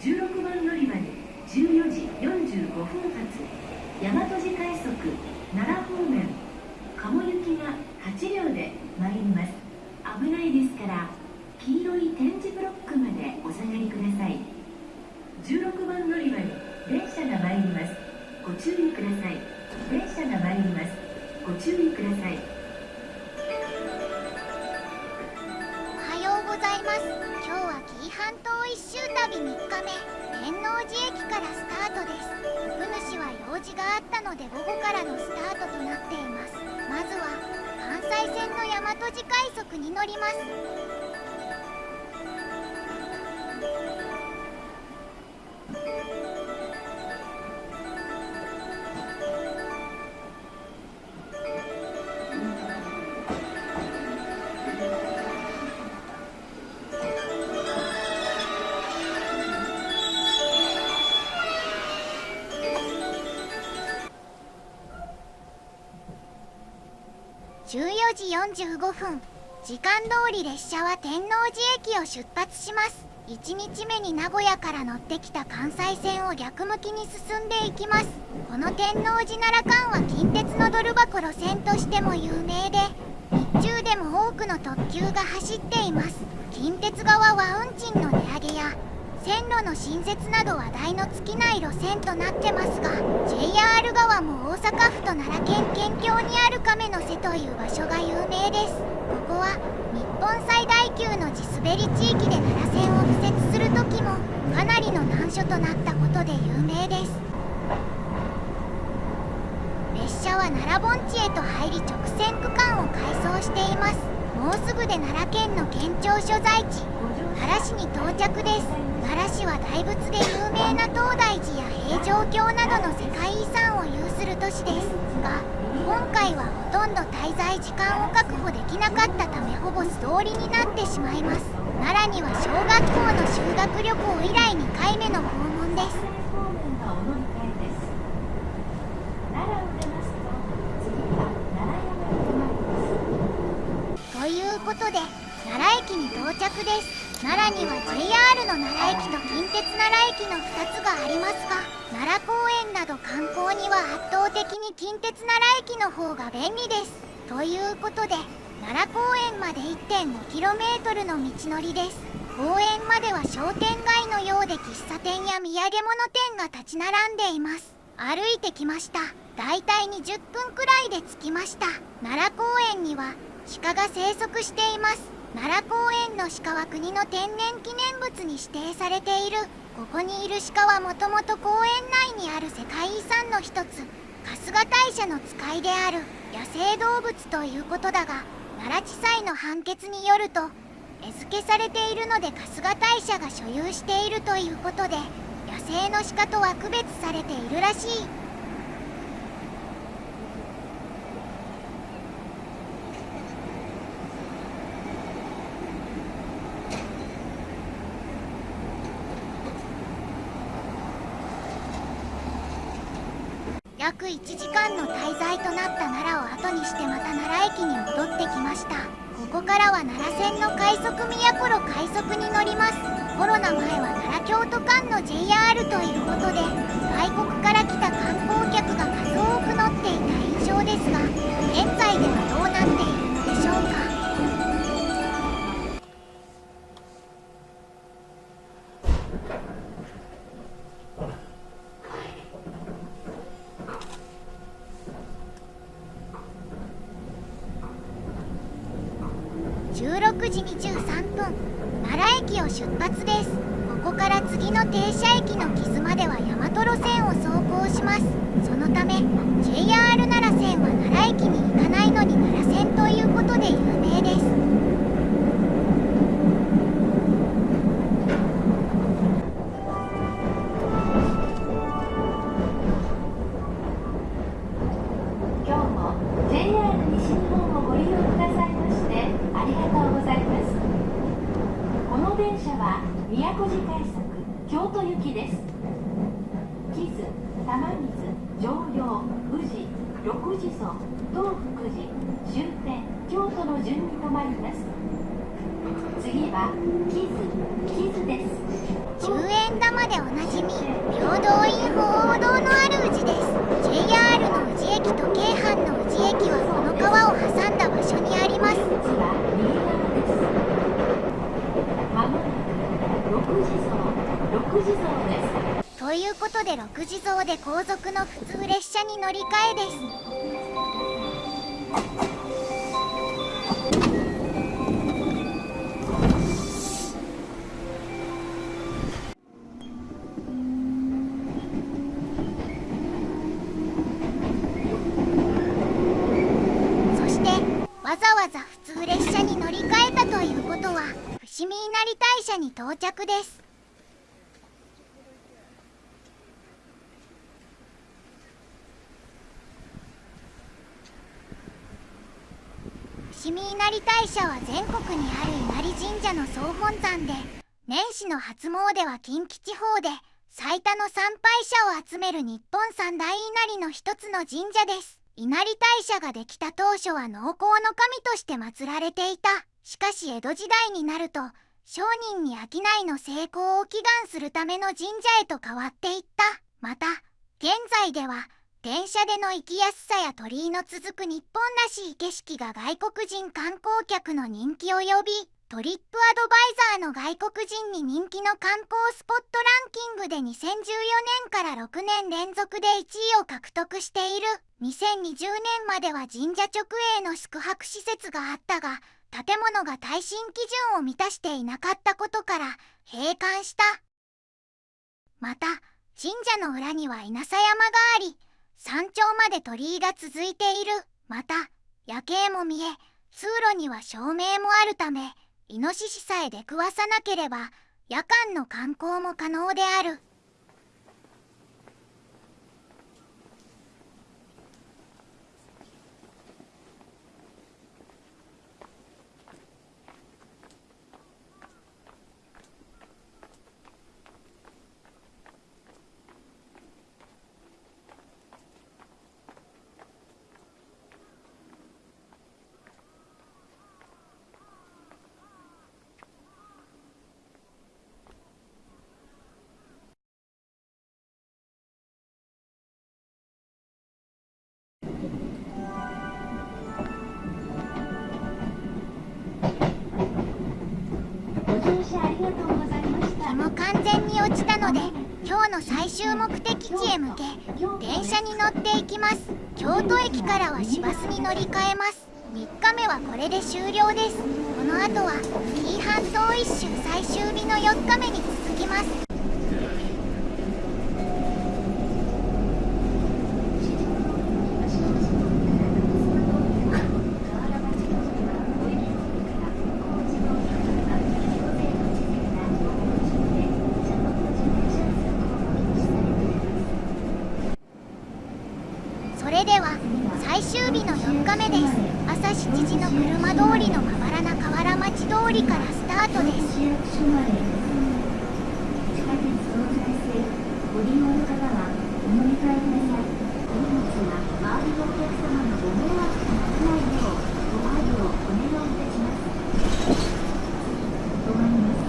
16番乗り場に14時45分発。大和路快速奈良方面。鴨行きが8両で参ります。危ないですから黄色い点字ブロックまでお下がりください。16番乗り場に電車が参ります。ご注意ください。電車が参ります。ご注意ください。半島一周旅3日目天王寺駅からスタートです。お主は用事があったので午後からのスタートとなっています。まずは関西線の大和路快速に乗ります。時45分。時間通り列車は天王寺駅を出発します。1日目に名古屋から乗ってきた関西線を逆向きに進んでいきます。この天王寺奈良間は近鉄のドル箱路線としても有名で日中でも多くの特急が走っています。近鉄側は運賃の値上げや線路の新設など話題の尽きない路線となってますが JR 側も大阪府と奈良県県境にある亀の瀬という場所が有名です。ここは日本最大級の地滑り地域で奈良線を敷設する時もかなりの難所となったことで有名です。列車は奈良盆地へと入り直線区間を改装しています。もうすぐで奈良県の県庁所在地奈良市に到着です。奈良市は大仏で有名な東大寺や平城京などの世界遺産を有する都市ですが今回はほとんど滞在時間を確保できなかったためほぼ素通りになってしまいます。奈良には小学校の修学旅行以来2回目の訪問です方面がお乗り換えです奈良を出ますと次は奈良山に停まります。ということで奈良駅に到着です。奈良には JR の奈良駅と近鉄奈良駅の2つがありますが奈良公園など観光には圧倒的に近鉄奈良駅の方が便利です。ということで奈良公園まで 1.5km の道のりです。公園までは商店街のようで喫茶店や土産物店が立ち並んでいます。歩いてきました。だいたい20分くらいで着きました。奈良公園には鹿が生息しています。奈良公園の鹿は国の天然記念物に指定されている。ここにいる鹿はもともと公園内にある世界遺産の一つ。春日大社の使いである。野生動物ということだが奈良地裁の判決によると餌付けされているので春日大社が所有しているということで野生の鹿とは区別されているらしい。約1時間の滞在となった奈良を後にしてまた奈良駅に戻ってきました。ここからは奈良線の快速都路快速に乗ります。コロナ前は奈良京都間の JR ということで外国から来た観光客が数多く乗っていた印象ですが現在ではどうなって16時23分奈良駅を出発です。ここから次の停車駅の傷までは大和路線を走行します。そのため JR 奈良線は奈良駅に行かないのに奈良線ということで有名です。宮古寺快速京都行きです。木津玉水常陽宇治六地蔵東福寺終点京都の順に止まります。次は木津木津です。終園神田までおなじみ平等院鳳凰堂のある宇治です。JR の宇治駅と京阪の宇治駅はこの川を挟んだ場所にあります次は右側ですまもなく六地蔵六地蔵ですということで六地蔵で後続の普通列車に乗り換えです。到着です。伏見稲荷大社は全国にある稲荷神社の総本山で年始の初詣は近畿地方で最多の参拝者を集める日本三大稲荷の一つの神社です。稲荷大社ができた当初は農耕の神として祀られていた。しかし江戸時代になると商人に商いの成功を祈願するための神社へと変わっていった。また現在では電車での行きやすさや鳥居の続く日本らしい景色が外国人観光客の人気を呼びトリップアドバイザーの外国人に人気の観光スポットランキングで2014年から6年連続で1位を獲得している2020年までは神社直営の宿泊施設があったが建物が耐震基準を満たしていなかったことから閉館した。また神社の裏には稲佐山があり山頂まで鳥居が続いている。また夜景も見え通路には照明もあるためイノシシさえ出くわさなければ夜間の観光も可能である。ので今日の最終目的地へ向け電車に乗っていきます。京都駅からは市バスに乗り換えます。3日目はこれで終了です。この後は紀伊半島一周最終日の4日目に続きますそれでは最終日の4日目です朝7時の車通りのまばらな河原町通りからスタートです市役所まで地下鉄東西線ご利用の方はお乗り換えくださいこの道は周りのお客様のご迷惑とならないようご配慮をお願いいたします止まります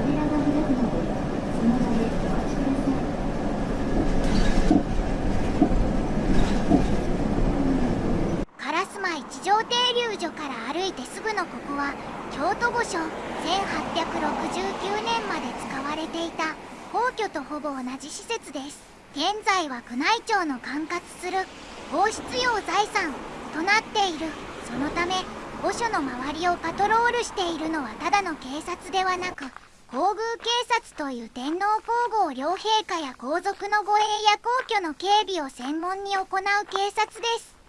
扉が開くのでその場でお待ちください烏丸一条停留所から歩いてすぐのここは京都御所1869年まで使われていた皇居とほぼ同じ施設です現在は宮内庁の管轄する皇室用財産となっているそのため御所の周りをパトロールしているのはただの警察ではなく皇宮警察という天皇皇后両陛下や皇族の護衛や皇居の警備を専門に行う警察です。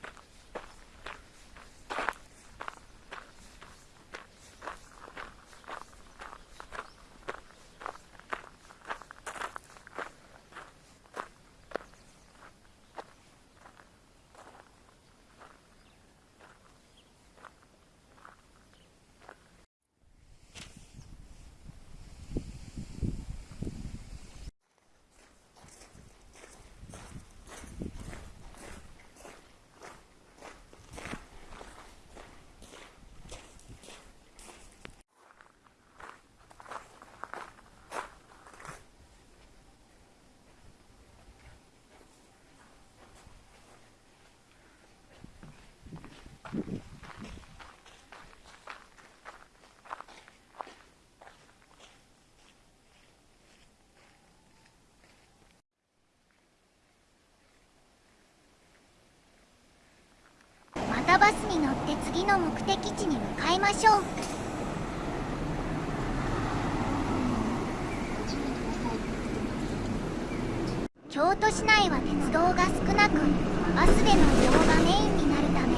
って次の目的地に向かいましょう。京都市内は鉄道が少なくバスでの移動がメインになるため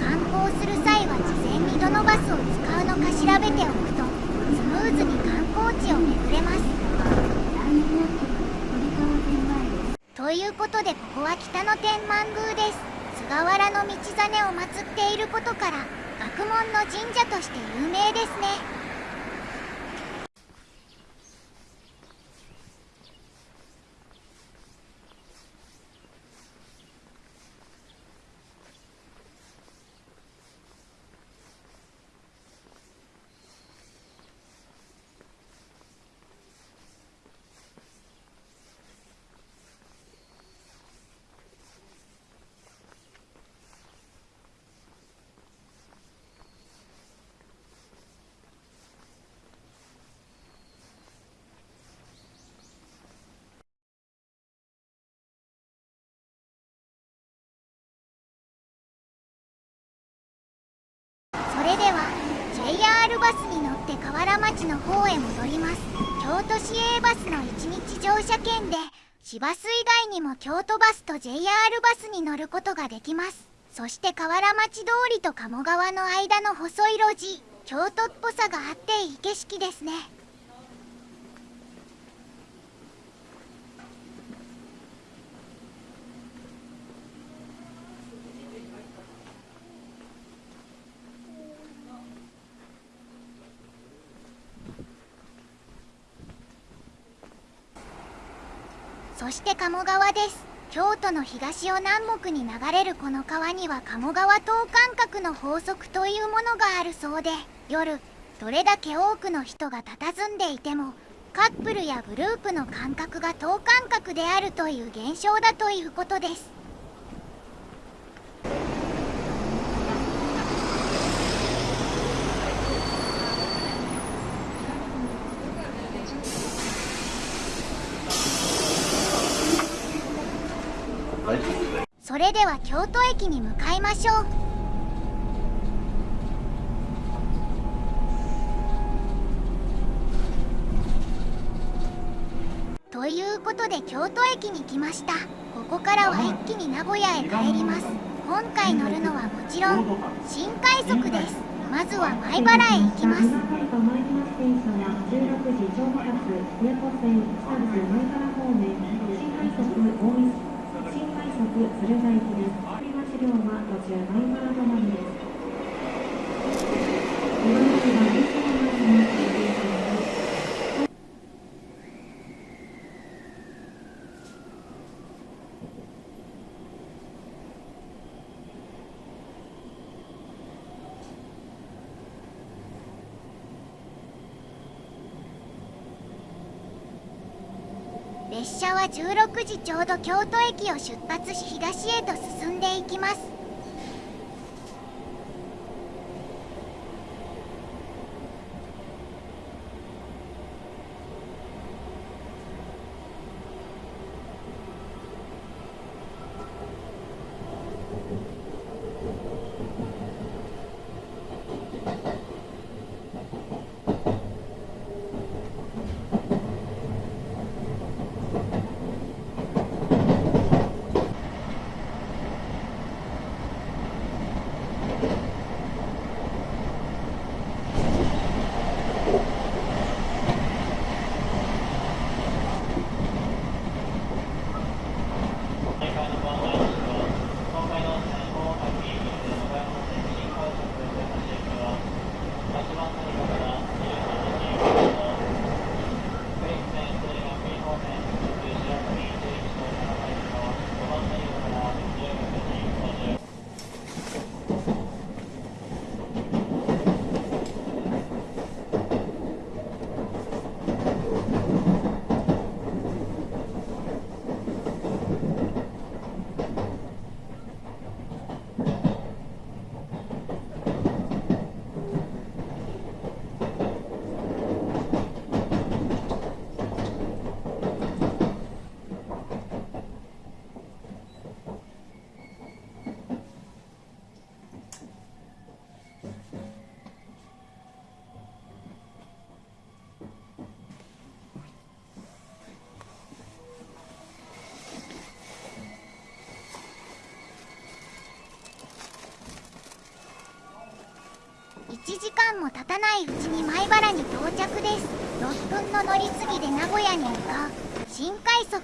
観光する際は事前にどのバスを使うのか調べておくとスムーズに観光地を巡れます。ということでここは北野天満宮です。菅原道真を祀っていることから学問の神社として有名ですねそれでは JR バスに乗って河原町の方へ戻ります。京都市営バスの1日乗車券で市バス以外にも京都バスと JR バスに乗ることができます。そして河原町通りと鴨川の間の細い路地京都っぽさがあっていい景色ですね。そして鴨川です。京都の東を南北に流れるこの川には鴨川等間隔の法則というものがあるそうで夜どれだけ多くの人が佇んでいてもカップルやグループの間隔が等間隔であるという現象だということです。それでは京都駅に向かいましょう。ということで京都駅に来ました。ここからは一気に名古屋へ帰ります。今回乗るのはもちろん新快速です。まずは米原へ行きます。鶴田行きです。振り出し量は途中マイナー止まりです。岩崎は列車の前に停止します。列車は16時ちょうど京都駅を出発し東へと進んでいきます。1時間も経たないうちに米原に到着です。6分の乗り継ぎで名古屋に向かう。新快速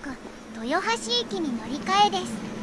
豊橋駅に乗り換えです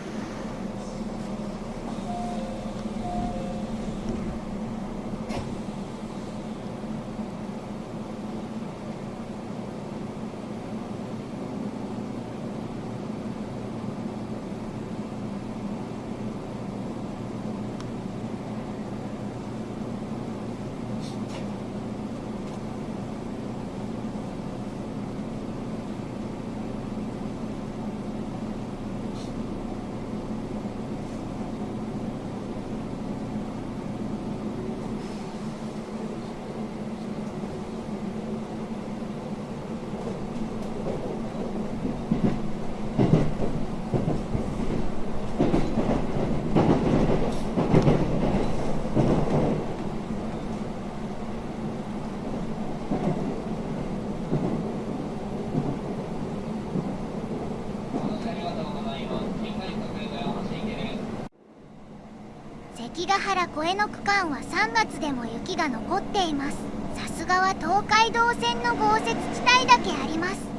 関ヶ原越えの区間は3月でも雪が残っています。さすがは東海道線の豪雪地帯だけあります。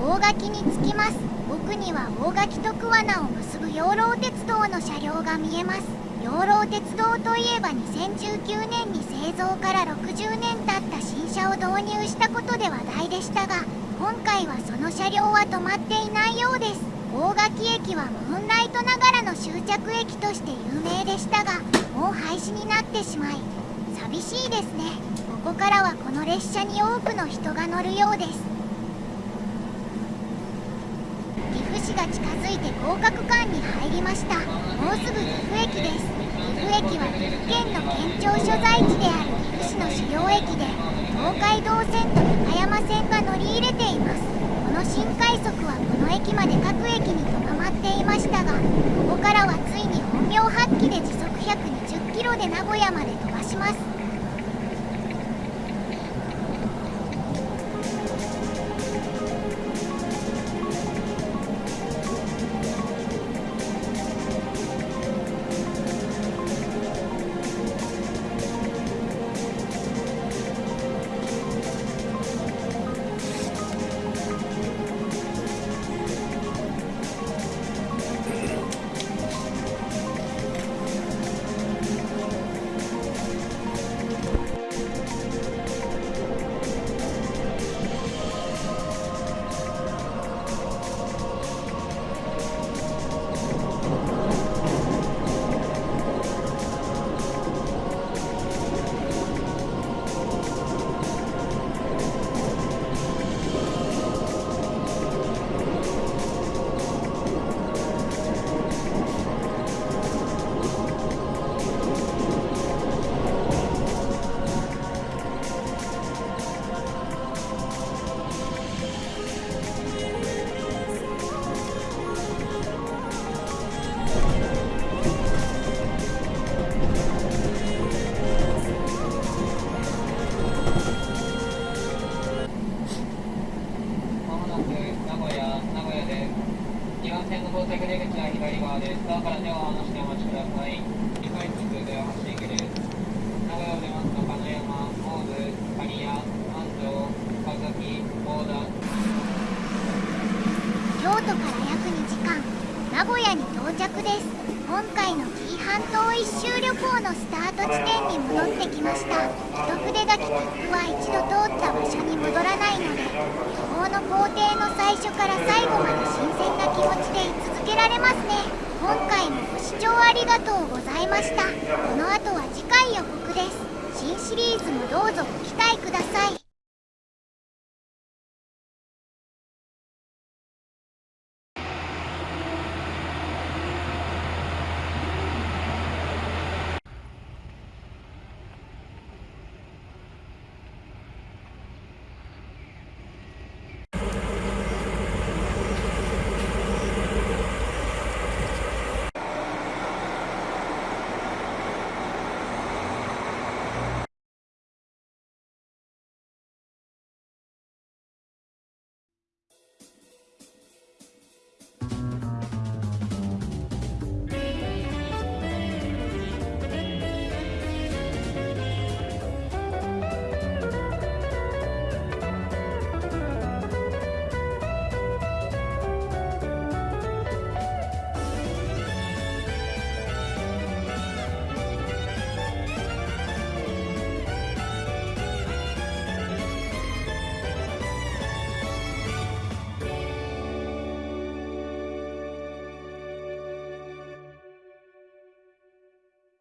大垣に着きます。奥には大垣と桑名を結ぶ養老鉄道の車両が見えます。養老鉄道といえば2019年に製造から60年経った新車を導入したことで話題でしたが今回はその車両は止まっていないようです。大垣駅はムーンライトながらの終着駅として有名でしたがもう廃止になってしまい寂しいですね。ここからはこの列車に多くの人が乗るようです。岐阜市が近づいて合格館に入りました。もうすぐ岐阜駅です。岐阜駅は岐阜県の県庁所在地である岐阜市の主要駅で東海道線と高山線が乗り入れています。この新快速はこの駅まで各駅にとどまっていましたがここからはついに本領発揮で時速120キロで名古屋まで飛ばします。られますね。今回もご視聴ありがとうございました。この後は次回予告です。新シリーズもどうぞご期待ください。